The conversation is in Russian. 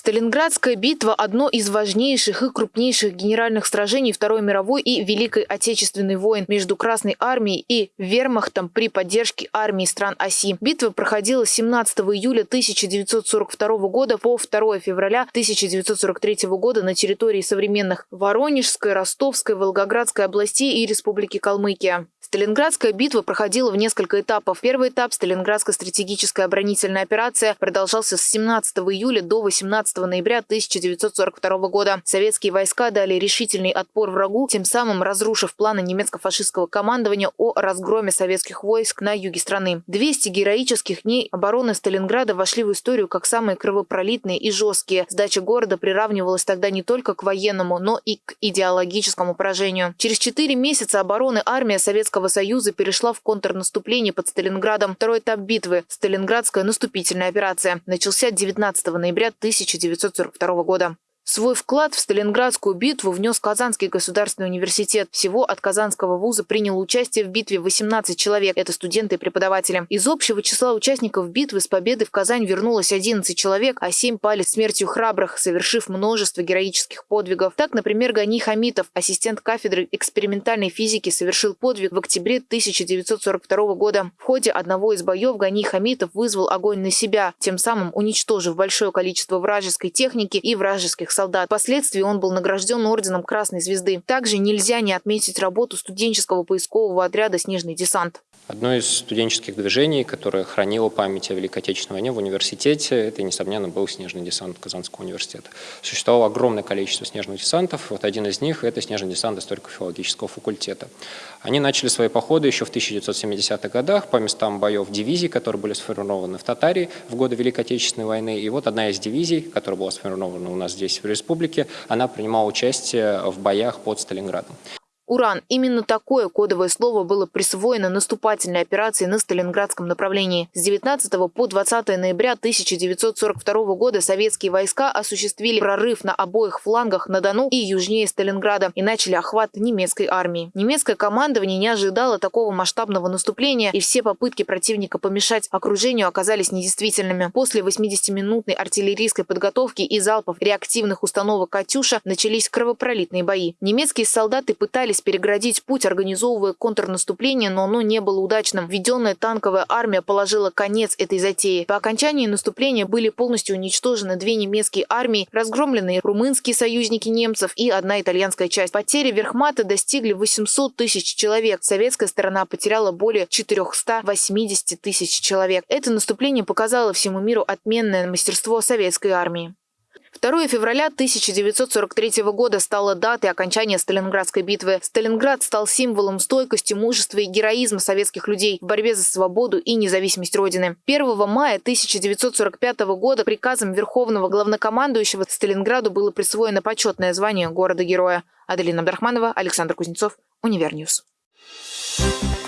Сталинградская битва – одно из важнейших и крупнейших генеральных сражений Второй мировой и Великой Отечественной войн между Красной армией и вермахтом при поддержке армии стран оси. Битва проходила с 17 июля 1942 года по 2 февраля 1943 года на территории современных Воронежской, Ростовской, Волгоградской областей и Республики Калмыкия. Сталинградская битва проходила в несколько этапов. Первый этап – Сталинградская стратегическая оборонительная операция – продолжался с 17 июля до 18 ноября 1942 года. Советские войска дали решительный отпор врагу, тем самым разрушив планы немецко-фашистского командования о разгроме советских войск на юге страны. 200 героических дней обороны Сталинграда вошли в историю как самые кровопролитные и жесткие. Сдача города приравнивалась тогда не только к военному, но и к идеологическому поражению. Через четыре месяца обороны армия Советского Советского Союза перешла в контрнаступление под Сталинградом. Второй этап битвы – Сталинградская наступительная операция – начался 19 ноября 1942 года. Свой вклад в Сталинградскую битву внес Казанский государственный университет. Всего от Казанского вуза приняло участие в битве 18 человек. Это студенты и преподаватели. Из общего числа участников битвы с победы в Казань вернулось 11 человек, а 7 пали смертью храбрых, совершив множество героических подвигов. Так, например, Гани Хамитов, ассистент кафедры экспериментальной физики, совершил подвиг в октябре 1942 года. В ходе одного из боев Гани Хамитов вызвал огонь на себя, тем самым уничтожив большое количество вражеской техники и вражеских солдат. Впоследствии он был награжден орденом Красной Звезды. Также нельзя не отметить работу студенческого поискового отряда «Снежный десант». Одно из студенческих движений, которое хранило память о Великой Отечественной войне в университете, это, несомненно, был снежный десант Казанского университета. Существовало огромное количество снежных десантов. Вот один из них – это снежный десант историко-филологического факультета. Они начали свои походы еще в 1970-х годах по местам боев дивизий, которые были сформированы в Татарии в годы Великой Отечественной войны. И вот одна из дивизий, которая была сформирована у нас здесь в республике, она принимала участие в боях под Сталинградом. Уран. Именно такое кодовое слово было присвоено наступательной операции на Сталинградском направлении. С 19 по 20 ноября 1942 года советские войска осуществили прорыв на обоих флангах на Дону и южнее Сталинграда и начали охват немецкой армии. Немецкое командование не ожидало такого масштабного наступления, и все попытки противника помешать окружению оказались недействительными. После 80-минутной артиллерийской подготовки и залпов реактивных установок «Катюша» начались кровопролитные бои. Немецкие солдаты пытались пытались переградить путь, организовывая контрнаступление, но оно не было удачным. Введенная танковая армия положила конец этой затее. По окончании наступления были полностью уничтожены две немецкие армии, разгромленные румынские союзники немцев и одна итальянская часть. Потери Верхмата достигли 800 тысяч человек. Советская сторона потеряла более 480 тысяч человек. Это наступление показало всему миру отменное мастерство советской армии. 2 февраля 1943 года стала датой окончания Сталинградской битвы. Сталинград стал символом стойкости, мужества и героизма советских людей в борьбе за свободу и независимость Родины. 1 мая 1945 года приказом Верховного главнокомандующего Сталинграду было присвоено почетное звание города-героя. Аделина Абдрахманова, Александр Кузнецов, Univer News. Thank you.